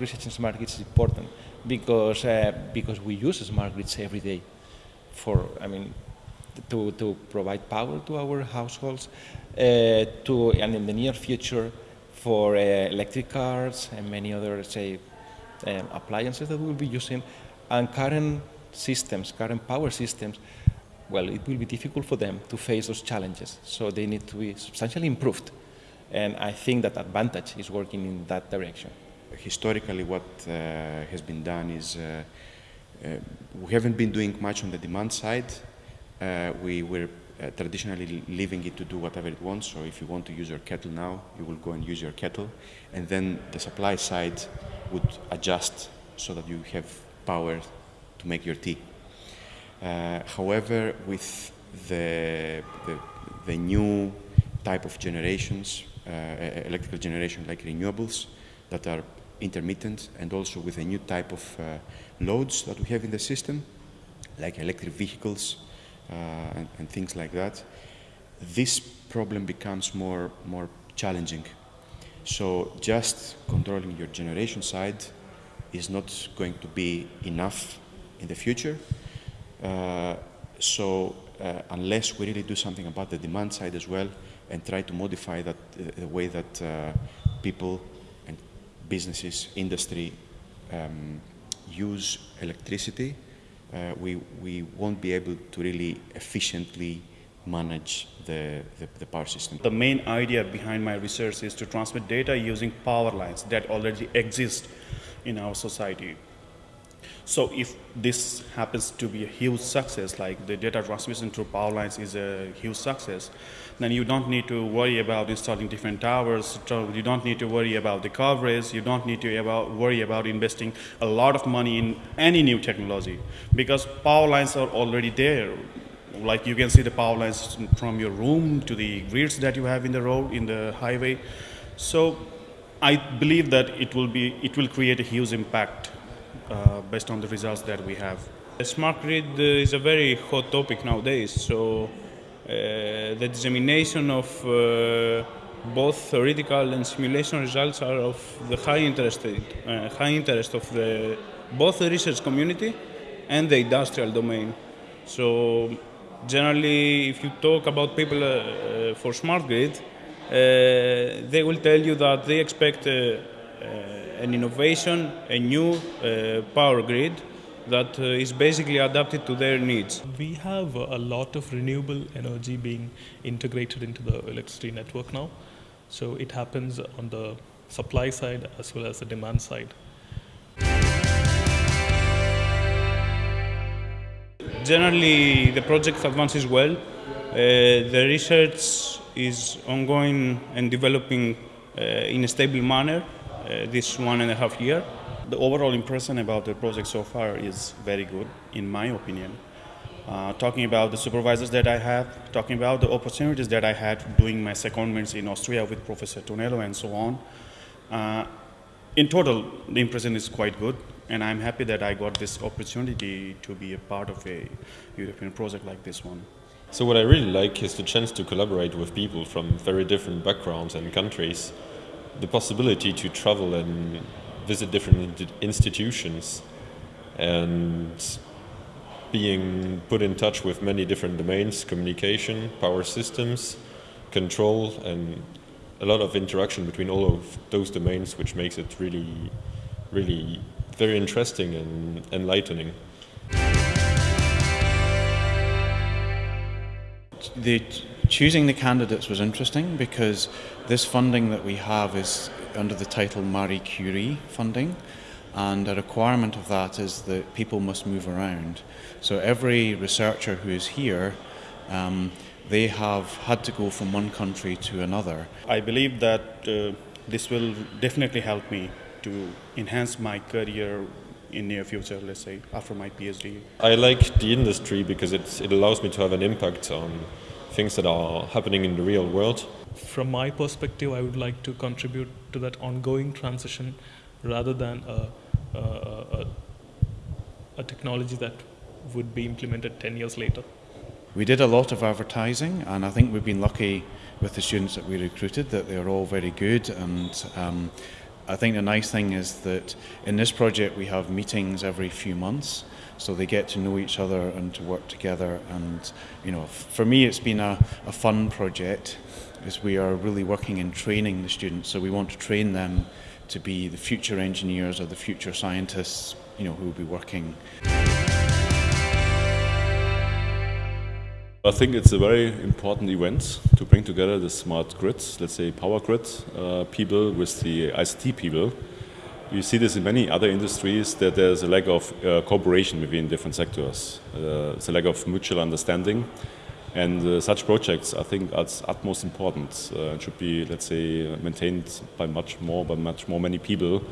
research in smart grids is important because uh, because we use smart grids every day for I mean to, to provide power to our households uh, to and in the near future for uh, electric cars and many other say um, appliances that we'll be using. And current systems current power systems well it will be difficult for them to face those challenges. So they need to be substantially improved. And I think that Advantage is working in that direction. Historically, what uh, has been done is uh, uh, we haven't been doing much on the demand side. We were traditionally leaving it to do whatever it wants. So if you want to use your kettle now, you will go and use your kettle. And then the supply side would adjust so that you have power to make your tea. Uh, however, with the, the, the new type of generations, uh, electrical generation like renewables that are intermittent and also with a new type of uh, loads that we have in the system, like electric vehicles uh, and, and, things like that, this problem becomes more, more challenging. So just controlling your generation side is not going to be enough in the future. Uh, so uh, unless we really do something about the demand side as well, and try to modify that uh, the way that uh, people businesses, industry um, use electricity, uh, we, we won't be able to really efficiently manage the, the, the, power system. The main idea behind my research is to transmit data using power lines that already exist in our society. So if this happens to be a huge success, like the data transmission through power lines is a huge success, then you don't need to worry about installing different towers. You don't need to worry about the coverage. You don't need to about, worry about investing a lot of money in any new technology because power lines are already there. Like you can see the power lines from your room to the grids that you have in the road, in the highway. So I believe that it will be, it will create a huge impact uh, based on the results that we have. The smart grid is a very hot topic nowadays, so uh, the dissemination of uh, both theoretical and simulation results are of the high interest, uh, high interest of the, both the research community and the industrial domain. So generally, if you talk about people uh, for smart grid, uh, they will tell you that they expect an innovation, a new uh, power grid that uh, is basically adapted to their needs. We have a lot of renewable energy being integrated into the electricity network now. So it happens on the supply side as well as the demand side. Generally, the project advances well. Uh, the research is ongoing and developing uh, in a stable manner. Uh, this one and a half year. The overall impression about the project so far is very good, in my opinion. Uh, talking about the supervisors that I have, talking about the opportunities that I had doing my secondments in Austria with Professor Tonello and so on. Uh, in total, the impression is quite good, and I'm happy that I got this opportunity to be a part of a European project like this one. So what I really like is the chance to collaborate with people from very different backgrounds and countries the possibility to travel and visit different institutions and being put in touch with many different domains communication, power systems, control, and a lot of interaction between all of those domains, which makes it really, really very interesting and enlightening. The choosing the candidates was interesting because this funding that we have is under the title Marie Curie funding and a requirement of that is that people must move around. So every researcher who is here um, they have had to go from one country to another. I believe that uh, this will definitely help me to enhance my career in near future, let's say, after my PhD. I like the industry because it, it allows me to have an impact on things that are happening in the real world. From my perspective, I would like to contribute to that ongoing transition rather than a, a, a, a technology that would be implemented 10 years later. We did a lot of advertising, and I think we've been lucky with the students that we recruited that they're all very good and um, I think the nice thing is that in this project we have meetings every few months, so they get to know each other and to work together. And you know, for me, it's been a, a fun project, as we are really working in training the students. So we want to train them to be the future engineers or the future scientists, you know, who will be working. I think it's a very important event to bring together the smart grids, let's say power grid uh, people with the ICT people. You see this in many other industries that there's a lack of uh, cooperation between different sectors. Uh, it's a lack of mutual understanding. And uh, such projects, I think, are utmost important. Uh, it should be, let's say, maintained by much more, by much more many people,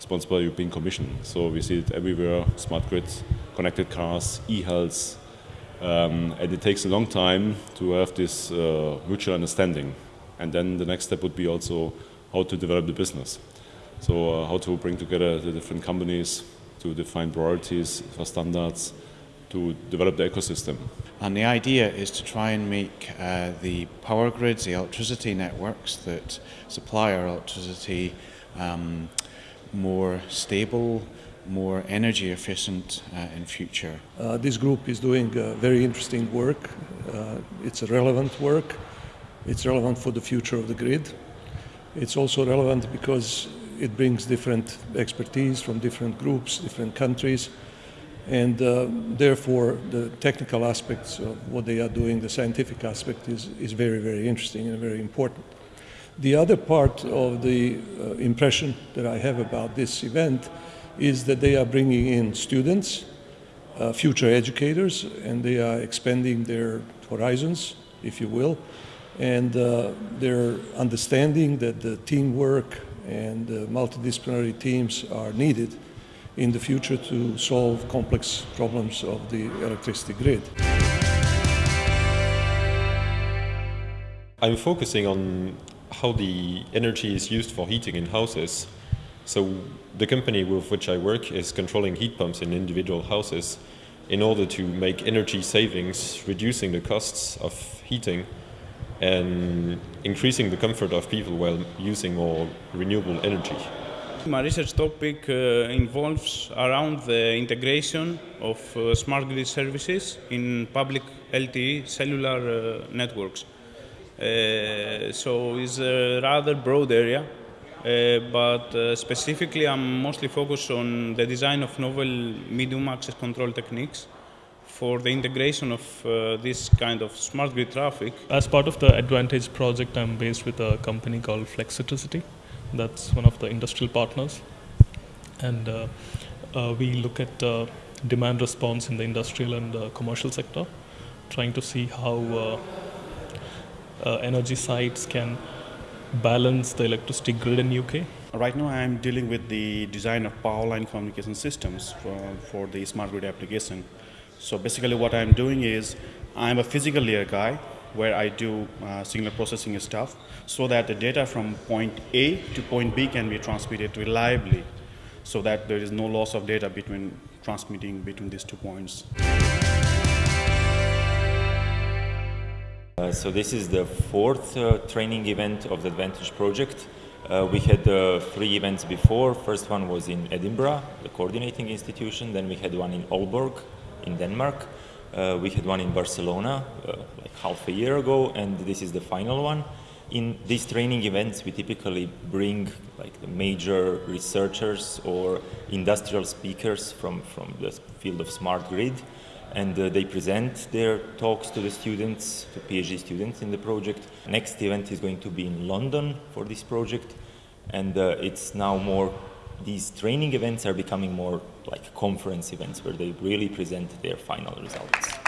sponsored by European Commission. So we see it everywhere: smart grids, connected cars, e-health, um, and it takes a long time to have this uh, mutual understanding. And then the next step would be also how to develop the business. So uh, how to bring together the different companies to define priorities for standards, to develop the ecosystem. And the idea is to try and make uh, the power grids, the electricity networks that supply our electricity um, more stable, more energy efficient uh, in future. Uh, this group is doing uh, very interesting work. Uh, it's a relevant work. It's relevant for the future of the grid. It's also relevant because it brings different expertise from different groups, different countries, and uh, therefore the technical aspects of what they are doing, the scientific aspect is, is very, very interesting and very important. The other part of the uh, impression that I have about this event is that they are bringing in students, uh, future educators, and they are expanding their horizons, if you will, and uh, they're understanding that the teamwork and uh, multidisciplinary teams are needed in the future to solve complex problems of the electricity grid. I'm focusing on how the energy is used for heating in houses so the company with which I work is controlling heat pumps in individual houses in order to make energy savings, reducing the costs of heating and increasing the comfort of people while using more renewable energy. My research topic uh, involves around the integration of uh, smart grid services in public LTE cellular uh, networks. Uh, so it's a rather broad area but uh, specifically I'm mostly focused on the design of novel medium access control techniques for the integration of uh, this kind of smart grid traffic. As part of the Advantage project, I'm based with a company called Flexitricity. That's one of the industrial partners. And uh, uh, we look at uh, demand response in the industrial and commercial sector, trying to see how energy sites can balance the electricity grid in UK? Right now, I'm dealing with the design of power line communication systems for, for the smart grid application. So basically, what I'm doing is I'm a physical layer guy where I do uh, signal processing stuff so that the data from point A to point B can be transmitted reliably so that there is no loss of data between transmitting between these two points. So this is the fourth uh, training event of the Advantage project. Uh, we had uh, three events before. First one was in Edinburgh, the coordinating institution. Then we had one in Aalborg in Denmark. Uh, we had one in Barcelona uh, like half a year ago, and this is the final one. In these training events, we typically bring like the major researchers or industrial speakers from, from the field of smart grid and uh, they present their talks to the students, to PhD students in the project. Next event is going to be in London for this project, and uh, it's now more. These training events are becoming more like conference events where they really present their final results.